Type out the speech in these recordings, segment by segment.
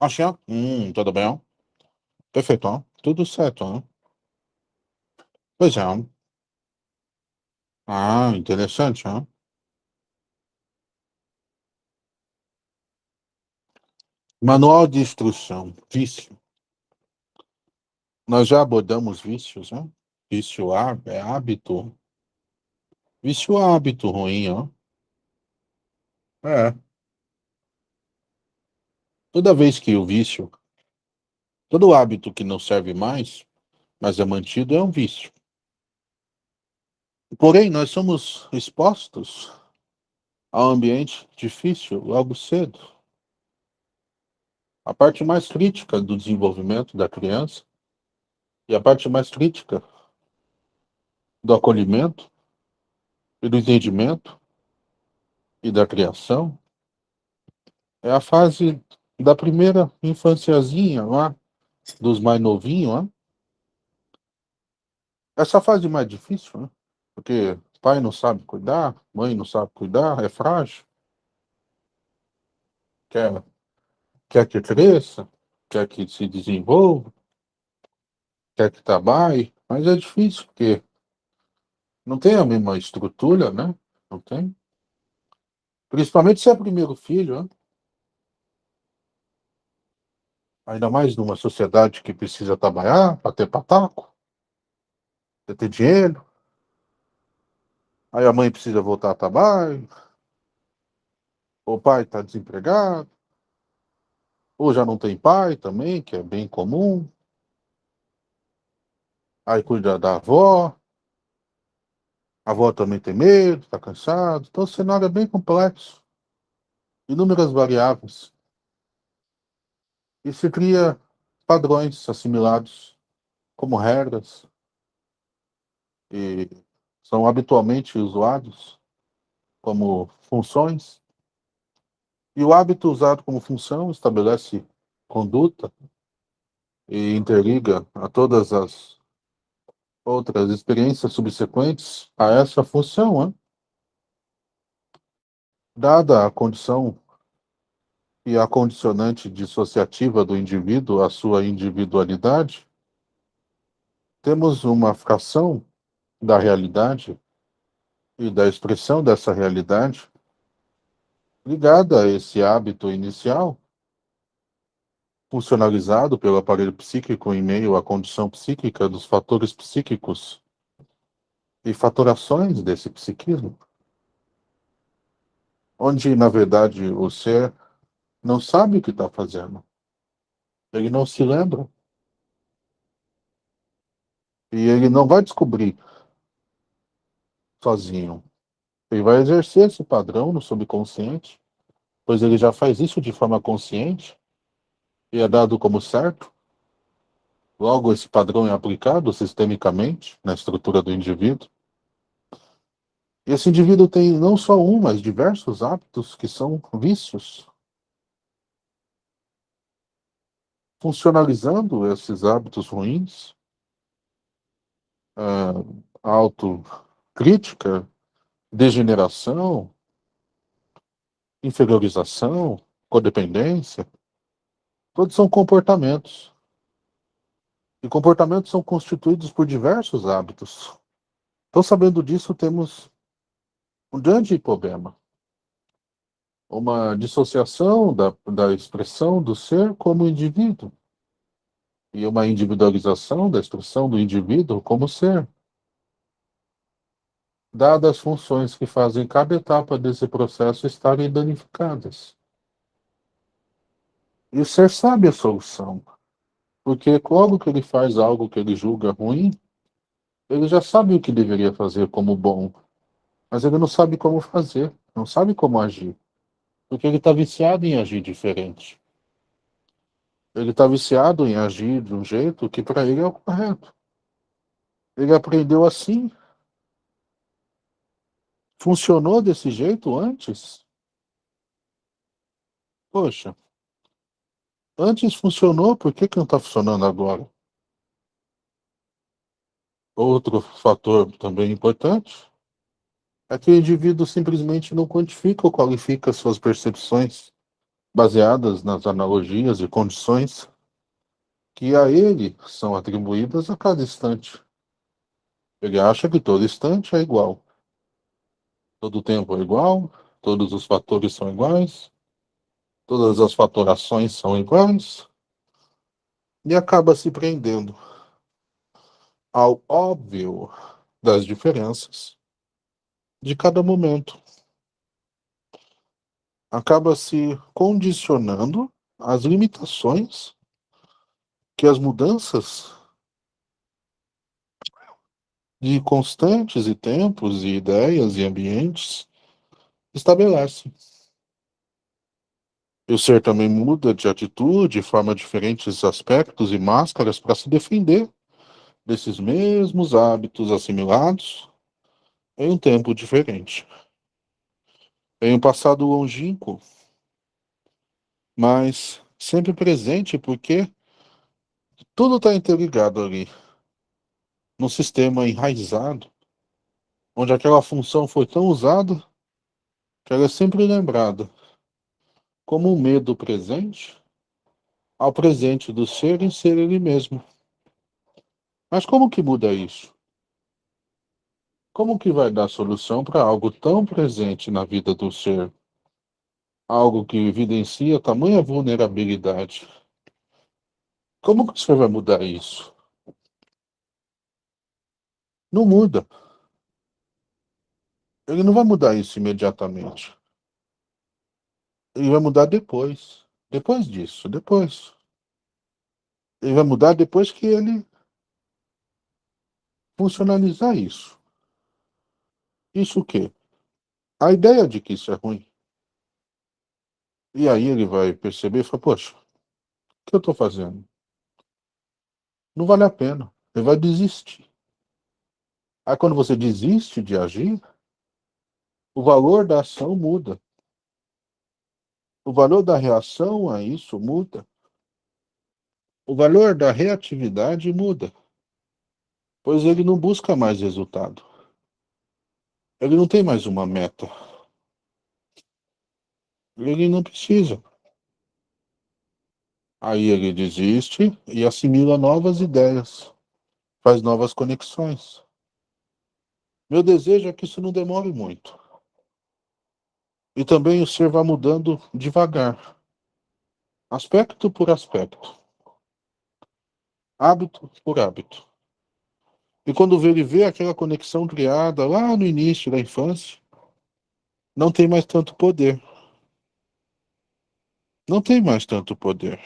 Achei. Hum, tudo bem? Perfeito. Tudo certo. Pois é. Ah, interessante. Hein? Manual de instrução. Vício. Nós já abordamos vícios, né? Vício é hábito. Vício é hábito ruim, ó. É. Toda vez que o vício, todo hábito que não serve mais, mas é mantido, é um vício. Porém, nós somos expostos a um ambiente difícil logo cedo. A parte mais crítica do desenvolvimento da criança e a parte mais crítica do acolhimento e do entendimento e da criação é a fase da primeira infanciazinha lá, dos mais novinhos, lá. Essa fase mais difícil, né? Porque pai não sabe cuidar, mãe não sabe cuidar, é frágil. Quer, quer que cresça, quer que se desenvolva, quer que trabalhe, mas é difícil, porque não tem a mesma estrutura, né? Não tem. Principalmente se é primeiro filho, né? Ainda mais numa sociedade que precisa trabalhar para ter pataco, para ter dinheiro. Aí a mãe precisa voltar a trabalho. O pai está desempregado. Ou já não tem pai também, que é bem comum. Aí cuida da avó. A avó também tem medo, está cansado. Então o cenário é bem complexo. Inúmeras variáveis. E se cria padrões assimilados como regras e são habitualmente usados como funções. E o hábito usado como função estabelece conduta e interliga a todas as outras experiências subsequentes a essa função. Hein? Dada a condição e a condicionante dissociativa do indivíduo, a sua individualidade, temos uma fração da realidade e da expressão dessa realidade ligada a esse hábito inicial, funcionalizado pelo aparelho psíquico em meio à condição psíquica dos fatores psíquicos e fatorações desse psiquismo, onde, na verdade, o ser não sabe o que está fazendo. Ele não se lembra. E ele não vai descobrir sozinho. Ele vai exercer esse padrão no subconsciente, pois ele já faz isso de forma consciente e é dado como certo. Logo, esse padrão é aplicado sistemicamente na estrutura do indivíduo. E esse indivíduo tem não só um, mas diversos hábitos que são vícios. Funcionalizando esses hábitos ruins, uh, auto crítica, degeneração, inferiorização, codependência, todos são comportamentos. E comportamentos são constituídos por diversos hábitos. Então, sabendo disso, temos um grande problema. Uma dissociação da, da expressão do ser como indivíduo. E uma individualização da expressão do indivíduo como ser dadas as funções que fazem cada etapa desse processo estarem danificadas. E o ser sabe a solução, porque logo que ele faz algo que ele julga ruim, ele já sabe o que deveria fazer como bom, mas ele não sabe como fazer, não sabe como agir, porque ele está viciado em agir diferente. Ele está viciado em agir de um jeito que para ele é o correto. Ele aprendeu assim, Funcionou desse jeito antes? Poxa. Antes funcionou, por que, que não está funcionando agora? Outro fator também importante é que o indivíduo simplesmente não quantifica ou qualifica suas percepções baseadas nas analogias e condições que a ele são atribuídas a cada instante. Ele acha que todo instante é igual. Todo tempo é igual, todos os fatores são iguais, todas as fatorações são iguais, e acaba se prendendo ao óbvio das diferenças de cada momento. Acaba se condicionando às limitações que as mudanças de constantes e tempos e ideias e ambientes estabelecem. E o ser também muda de atitude, forma diferentes aspectos e máscaras para se defender desses mesmos hábitos assimilados em um tempo diferente. Em um passado longínquo, mas sempre presente, porque tudo está interligado ali, num sistema enraizado, onde aquela função foi tão usada que ela é sempre lembrada como um medo presente ao presente do ser em ser ele mesmo. Mas como que muda isso? Como que vai dar solução para algo tão presente na vida do ser? Algo que evidencia tamanha vulnerabilidade. Como que você vai mudar isso? Não muda. Ele não vai mudar isso imediatamente. Ele vai mudar depois. Depois disso, depois. Ele vai mudar depois que ele funcionalizar isso. Isso o quê? A ideia de que isso é ruim. E aí ele vai perceber e falar, poxa, o que eu estou fazendo? Não vale a pena. Ele vai desistir. Aí quando você desiste de agir, o valor da ação muda. O valor da reação a isso muda. O valor da reatividade muda pois ele não busca mais resultado. Ele não tem mais uma meta. Ele não precisa. Aí ele desiste e assimila novas ideias, faz novas conexões. Meu desejo é que isso não demore muito. E também o ser vá mudando devagar, aspecto por aspecto, hábito por hábito. E quando ele vê aquela conexão criada lá no início da infância, não tem mais tanto poder. Não tem mais tanto poder.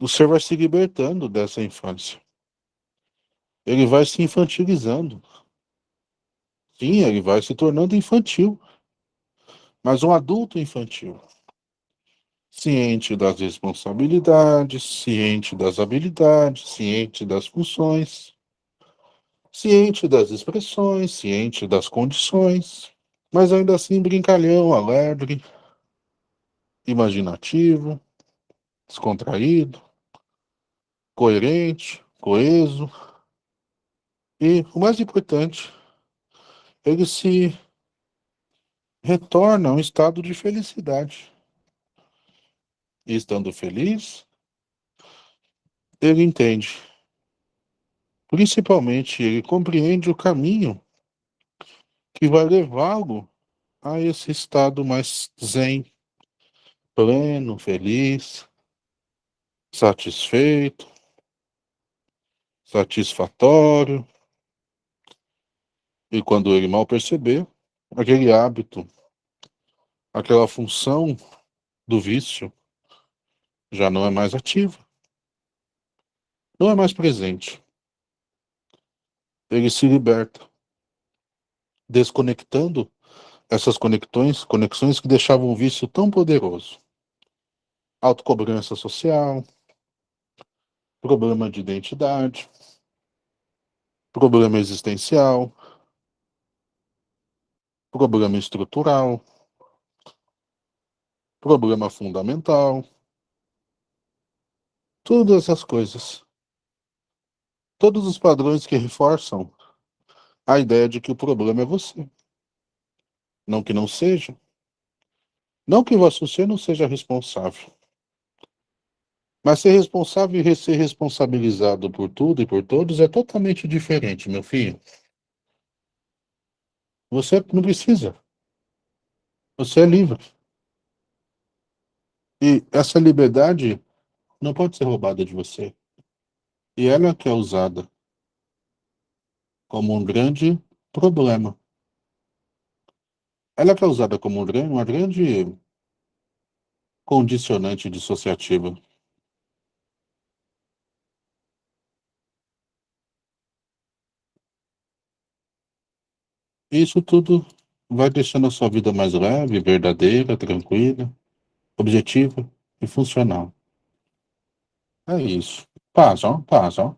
O ser vai se libertando dessa infância. Ele vai se infantilizando. Sim, ele vai se tornando infantil. Mas um adulto infantil. Ciente das responsabilidades, ciente das habilidades, ciente das funções, ciente das expressões, ciente das condições, mas ainda assim brincalhão, alegre, imaginativo, descontraído, coerente, coeso. E o mais importante, ele se retorna a um estado de felicidade e estando feliz, ele entende. Principalmente, ele compreende o caminho que vai levá-lo a esse estado mais zen, pleno, feliz, satisfeito, satisfatório. E quando ele mal perceber, aquele hábito, aquela função do vício já não é mais ativa. Não é mais presente. Ele se liberta, desconectando essas conexões, conexões que deixavam o vício tão poderoso. Autocobrança social, problema de identidade, problema existencial, problema estrutural, problema fundamental, Todas essas coisas. Todos os padrões que reforçam a ideia de que o problema é você. Não que não seja. Não que você não seja responsável. Mas ser responsável e ser responsabilizado por tudo e por todos é totalmente diferente, meu filho. Você não precisa. Você é livre. E essa liberdade não pode ser roubada de você. E ela que é usada como um grande problema. Ela que é usada como uma grande condicionante dissociativa. Isso tudo vai deixando a sua vida mais leve, verdadeira, tranquila, objetiva e funcional. É isso. Paz, ó.